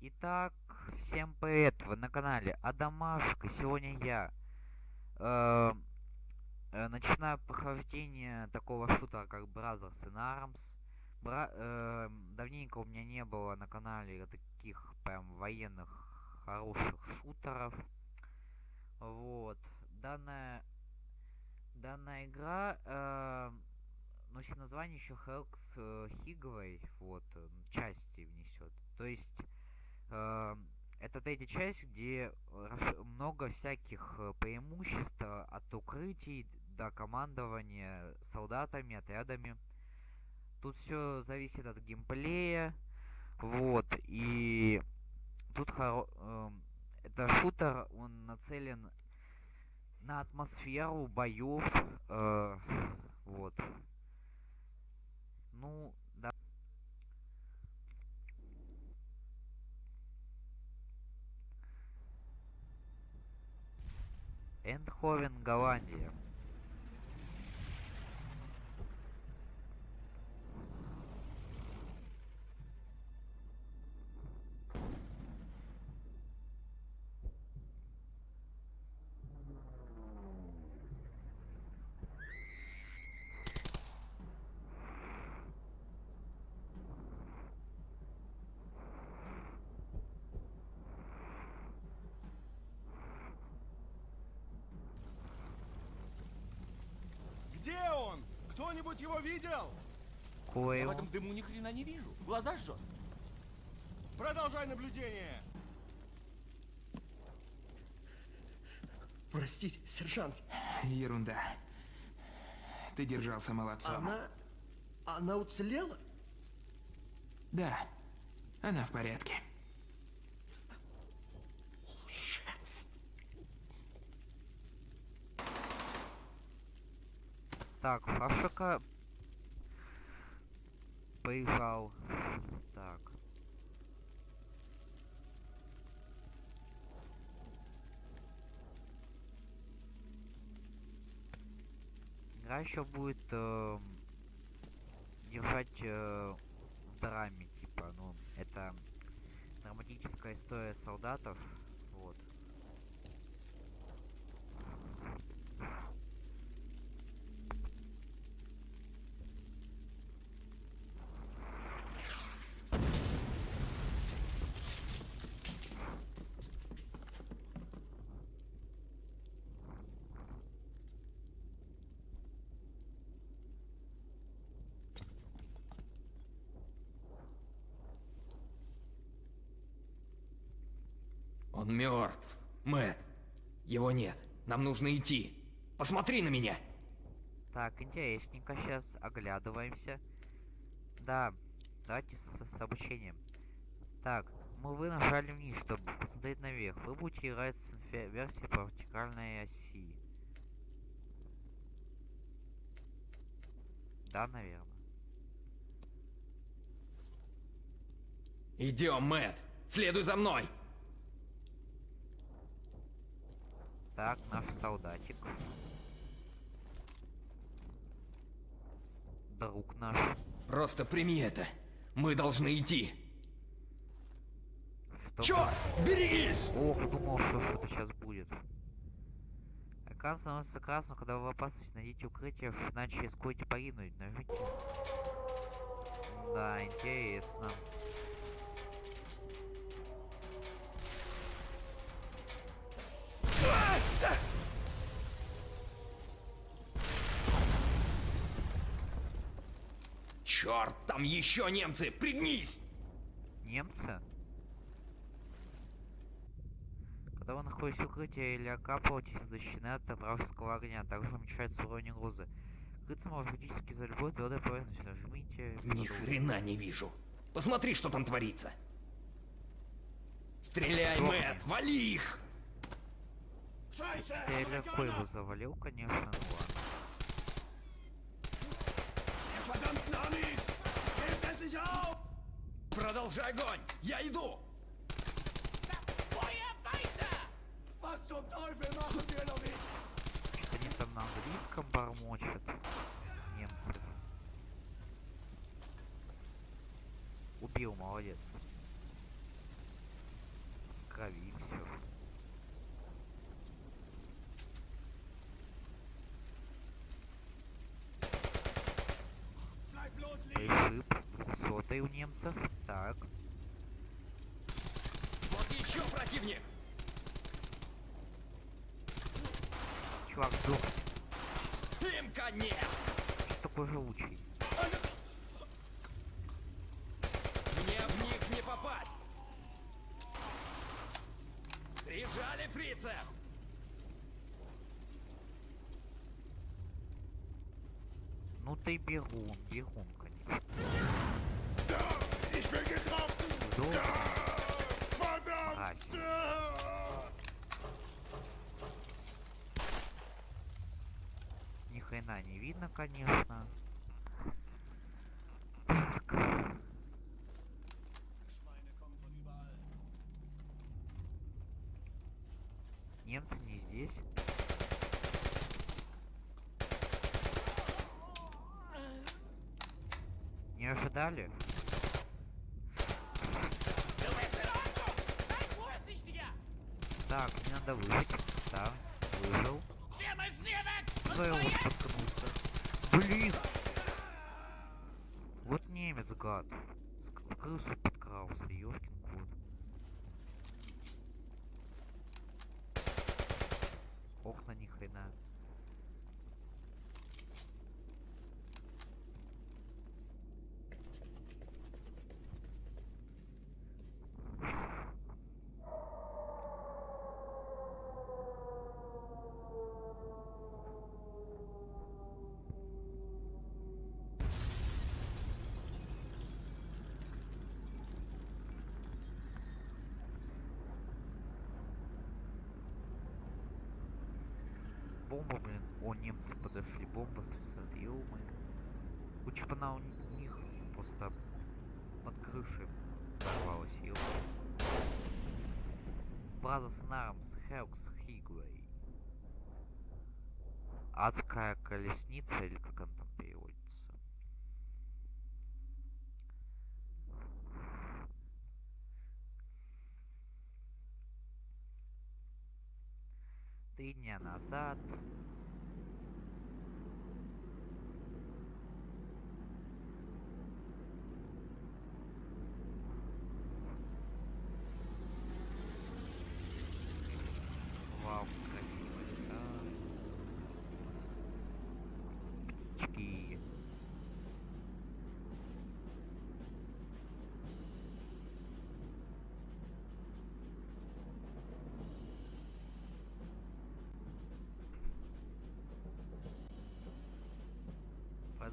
Итак, всем привет! Вы на канале Адамашка. Сегодня я э, э, начинаю прохождение такого шутера, как Brothers in Arms. Бра э, давненько у меня не было на канале таких прям военных хороших шутеров. Вот. Данная, данная игра э, носит название еще Hell's Higway. Вот, части внесет. То есть Эм, это третья часть, где много всяких э, преимуществ э, от укрытий до командования солдатами, отрядами. Тут все зависит от геймплея. Вот, и тут хоро... Эм, это шутер, он нацелен на атмосферу боев. Э, вот. Ну, Эндховен, Голландия. Где он? Кто-нибудь его видел? Кое в этом дыму ни хрена не вижу. Глаза жжет. Продолжай наблюдение. Простите, сержант. Ерунда. Ты держался молодцом. Она... Она уцелела? Да. Она в порядке. Так, Фавшика поезжал. Так. Игра еще будет э, держать э, в драме, типа, ну, это драматическая история солдатов. Вот. Он мертв. Мэт. Его нет. Нам нужно идти. Посмотри на меня. Так, интересненько. Сейчас оглядываемся. Да, давайте с, с обучением. Так, мы вы нажали вниз, чтобы посмотреть наверх. Вы будете играть с версией по вертикальной оси. Да, наверное. Идем, Мэт. Следуй за мной. Так, наш солдатик. Друг наш. Просто прими это. Мы должны идти. Что Черт! Берегись! Ох, думал, что что-то сейчас будет. Оказывается красным, когда вы в опасности, найдите укрытие, иначе рискуете погибнуть. Нажмите. Да, интересно. Черт, там еще немцы! Пригнись! Немцы? Когда вы находитесь в укрытии или окапываетесь, защищены от вражеского огня, также уменьшается уровень угрозы. Крыться может практически за любой твердой поверхностью. Нажмите... Ни хрена не вижу. Посмотри, что там творится. Стреляй, Мэтт! Вали их! Я легко его завалил, конечно, ну ладно. Продолжай огонь! Я иду! Что они там на английском бормочут? Немцы. Убил, молодец. У немцев. Так. Вот еще противник! Чувак, сдох. Им конец! Что такой живучий? Мне в них не попасть! Прижали фрицев! Ну ты бегун, бегун, конечно. Долго. Мразь. Ни хрена не видно, конечно. Так. Немцы не здесь. Не ожидали? Так, мне надо выжить. Да, выжил. Вот споткнулся? Блин! Вот немец, гад. Крысу подкрался, ёшкин кот. Ох, на ни хрена. Бомба, блин. О, немцы подошли. Бомба сосет. ё Лучше бы она у них просто под крышей взорвалась, ё Brothers in Arms, Helks Higway. Адская колесница, или как она там Три дня назад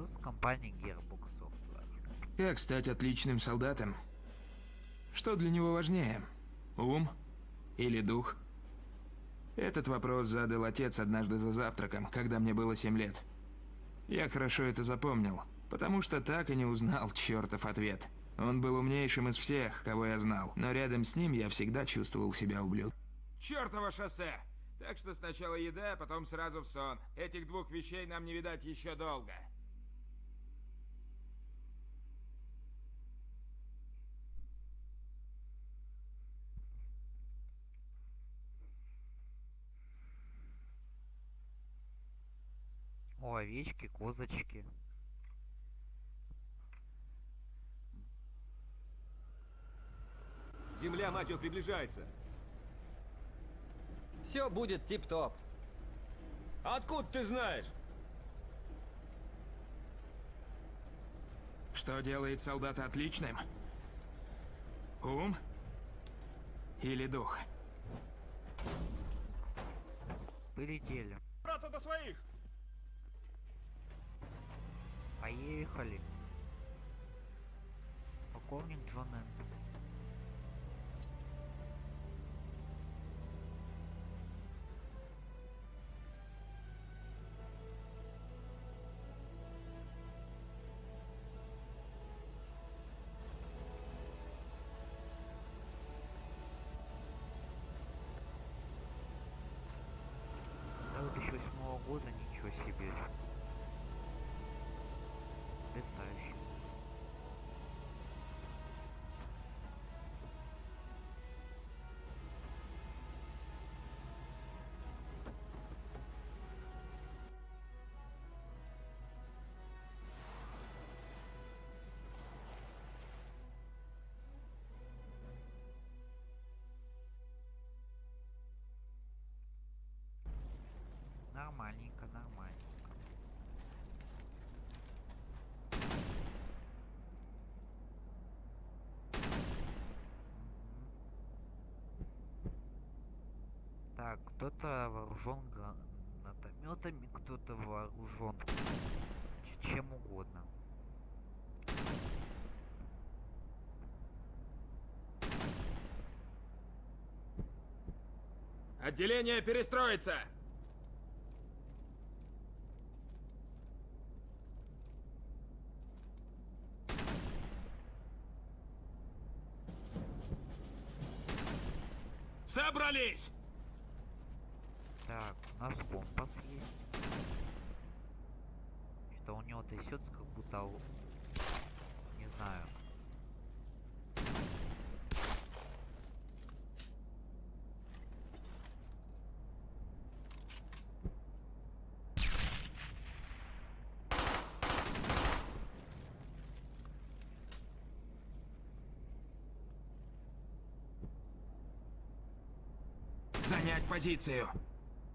Французская компания Gearbox Software. Как стать отличным солдатом? Что для него важнее? Ум или дух? Этот вопрос задал отец однажды за завтраком, когда мне было 7 лет. Я хорошо это запомнил, потому что так и не узнал чертов ответ. Он был умнейшим из всех, кого я знал, но рядом с ним я всегда чувствовал себя ублюдком. Чёртово шоссе! Так что сначала еда, а потом сразу в сон. Этих двух вещей нам не видать еще долго. О, овечки, козочки. Земля, мать ее, приближается. Все будет тип-топ. Откуда ты знаешь? Что делает солдата отличным? Ум или дух? Полетели. Браться до своих! Поехали. Полковник Джон 2008 года ничего себе потрясающе. Нормальненько, нормально. Кто-то вооружен гранатометами, кто-то вооружен чем угодно. Отделение перестроится! Собрались! Нас компас есть. Что у него трясется, как будто... Не знаю. Занять позицию.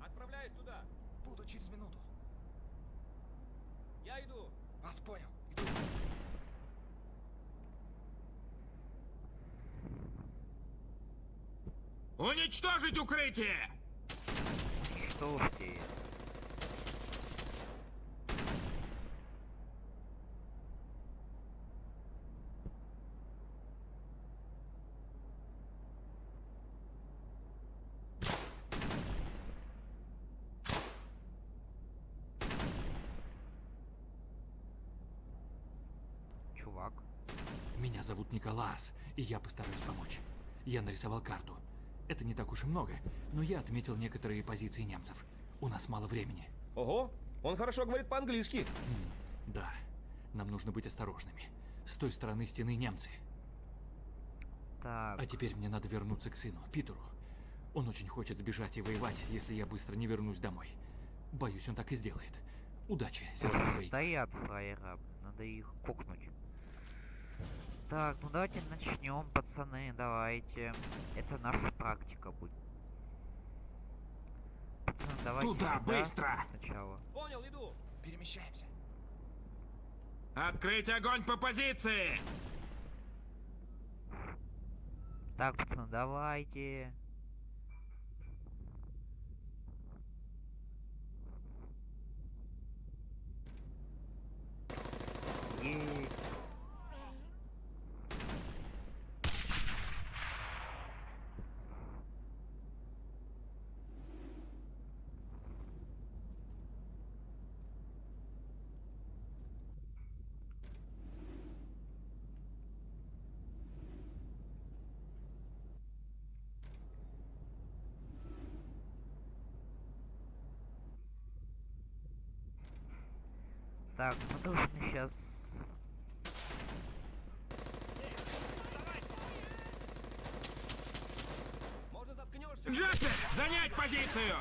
Отправляюсь туда. Буду через минуту. Я иду. Вас понял. Иду. Уничтожить укрытие! Уничтожьте. Чувак. Меня зовут Николас, и я постараюсь помочь. Я нарисовал карту. Это не так уж и много, но я отметил некоторые позиции немцев. У нас мало времени. Ого, он хорошо говорит по-английски. Да, нам нужно быть осторожными. С той стороны стены немцы. Так. А теперь мне надо вернуться к сыну, Питеру. Он очень хочет сбежать и воевать, если я быстро не вернусь домой. Боюсь, он так и сделает. Удачи, сержант. Стоят фраера, надо их кокнуть. Так, ну давайте начнем, пацаны, давайте. Это наша практика будет. Пацаны, давайте Туда, сюда быстро! Сначала. Понял, иду. Перемещаемся. Открыть огонь по позиции! Так, пацаны, давайте. Есть. Так, мы должны сейчас... Джаспер, занять позицию!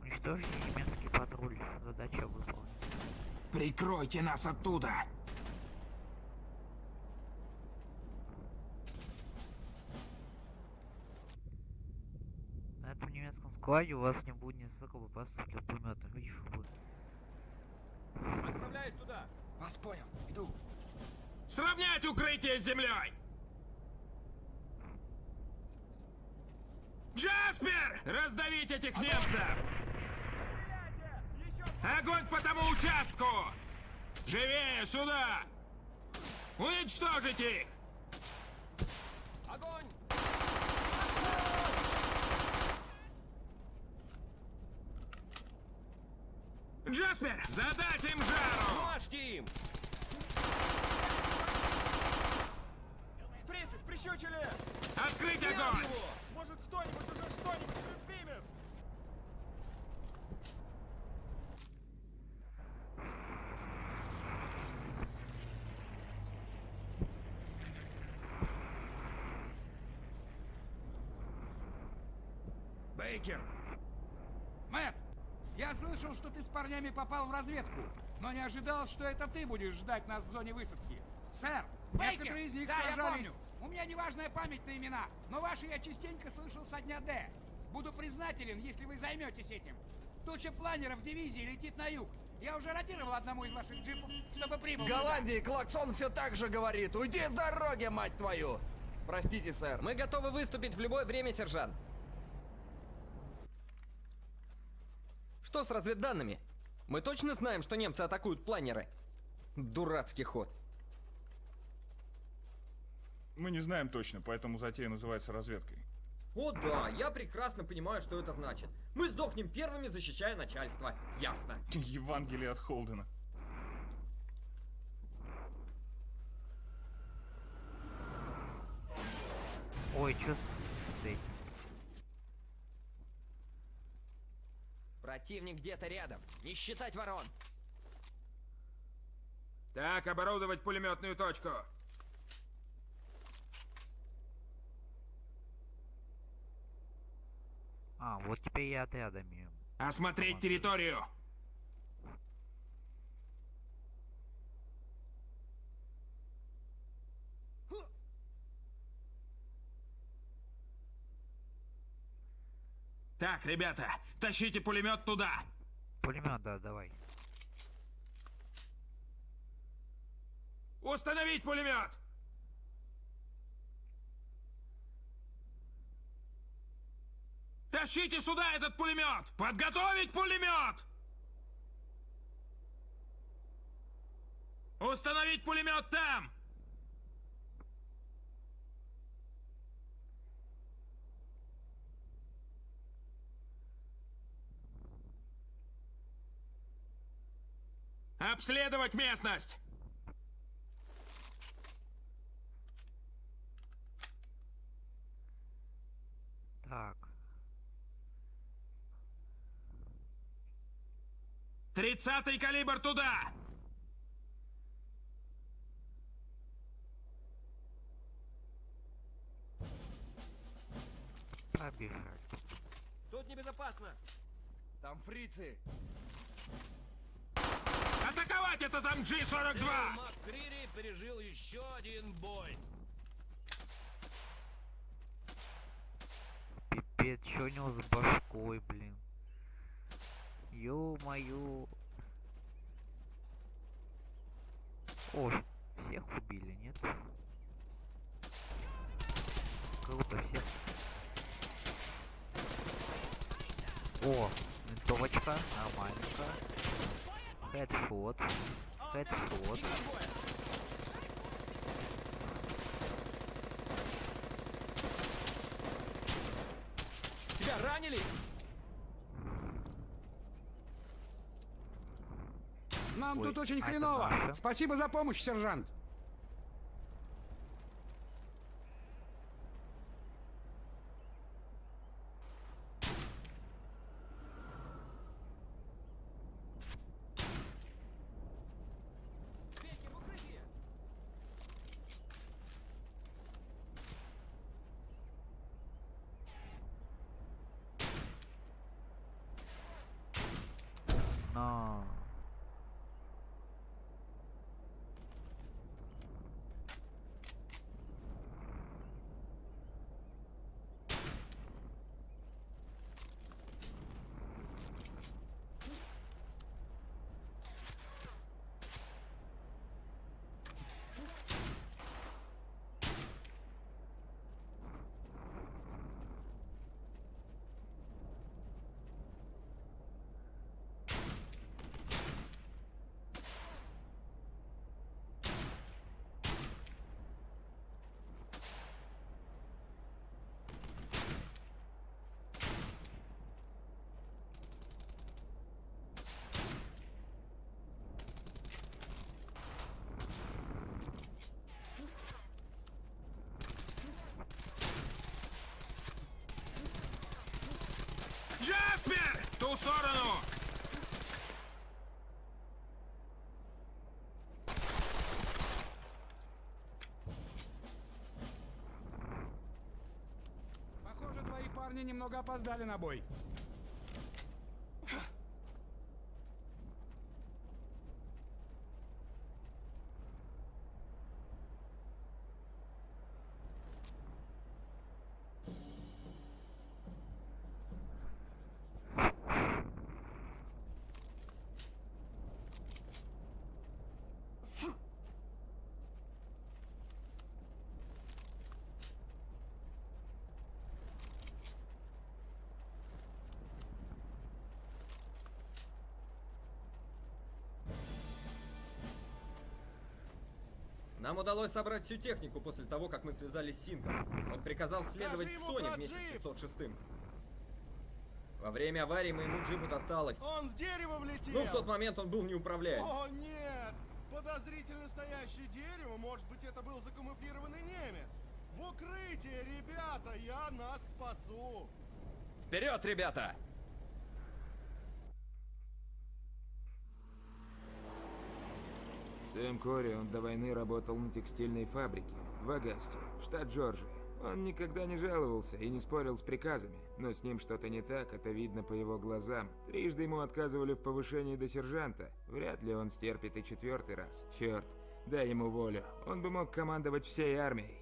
Уничтожьте немецкий патруль. Задача выполнена. Прикройте нас оттуда. На этом немецком складе у вас не будет ни столько боеприпасов для пулемета. Видишь, будет. Отправляюсь туда. Вас понял. Иду. Сравнять укрытие с землей! Джаспер! Раздавить этих немцев! Огонь по тому участку! Живее, сюда! Уничтожить их! Огонь! Джаспер, задать им жару! Мажьте им! Фрицев, прищучили! Открыть Снял огонь! его! Может, кто-нибудь уже что-нибудь предпримет? Бейкер! Мэтт, я слышал, что ты с парнями попал в разведку, но не ожидал, что это ты будешь ждать нас в зоне высадки. Сэр, Бейкер! некоторые из них Да, я сражались. помню. У меня неважная память на имена, но ваши я частенько слышал со дня Д. Буду признателен, если вы займетесь этим. Туча планеров дивизии летит на юг. Я уже ротировал одному из ваших джипов, чтобы прибыл. В. Голландии клаксон все так же говорит. Уйди с дороги, мать твою! Простите, сэр. Мы готовы выступить в любое время, сержант. Что с разведданными? Мы точно знаем, что немцы атакуют планеры? Дурацкий ход. Мы не знаем точно, поэтому затея называется разведкой. О да, я прекрасно понимаю, что это значит. Мы сдохнем первыми, защищая начальство. Ясно. Евангелие от Холдена. Ой, чё с этим? Противник где-то рядом. Не считать ворон. Так, оборудовать пулеметную точку. А, вот теперь я отрядами. Осмотреть территорию. Так, ребята, тащите пулемет туда. Пулемет, да, давай. Установить пулемет! Тащите сюда этот пулемет! Подготовить пулемет! Установить пулемет там! Обследовать местность! Так. Тридцатый калибр туда! Побежали. Тут небезопасно! Там фрицы. Атаковать это там G-42! МакКрири пережил еще один бой. Пипец, чё у него с башкой, блин? Ё-моё. О, всех убили, нет? Круто, всех. О, винтовочка, нормальненько. Хедшот. Хедшот. Тебя ранили? Нам Ой, тут очень а хреново. Спасибо за помощь, сержант. Бейте в укрытие! На. Ту сторону! Похоже, твои парни немного опоздали на бой. Нам удалось собрать всю технику после того, как мы связались с Синком. Он приказал следовать к Соне вместе с 506 -м. Во время аварии моему джипу досталось. Он в дерево влетел! Ну, в тот момент он был неуправляем. О, нет! Подозрительно стоящее дерево, может быть, это был закамуфлированный немец. В укрытие, ребята, я нас спасу! Вперед, ребята! Сэм Кори, он до войны работал на текстильной фабрике в Агасте, штат Джорджия. Он никогда не жаловался и не спорил с приказами, но с ним что-то не так, это видно по его глазам. Трижды ему отказывали в повышении до сержанта. Вряд ли он стерпит и четвертый раз. Черт, дай ему волю. Он бы мог командовать всей армией.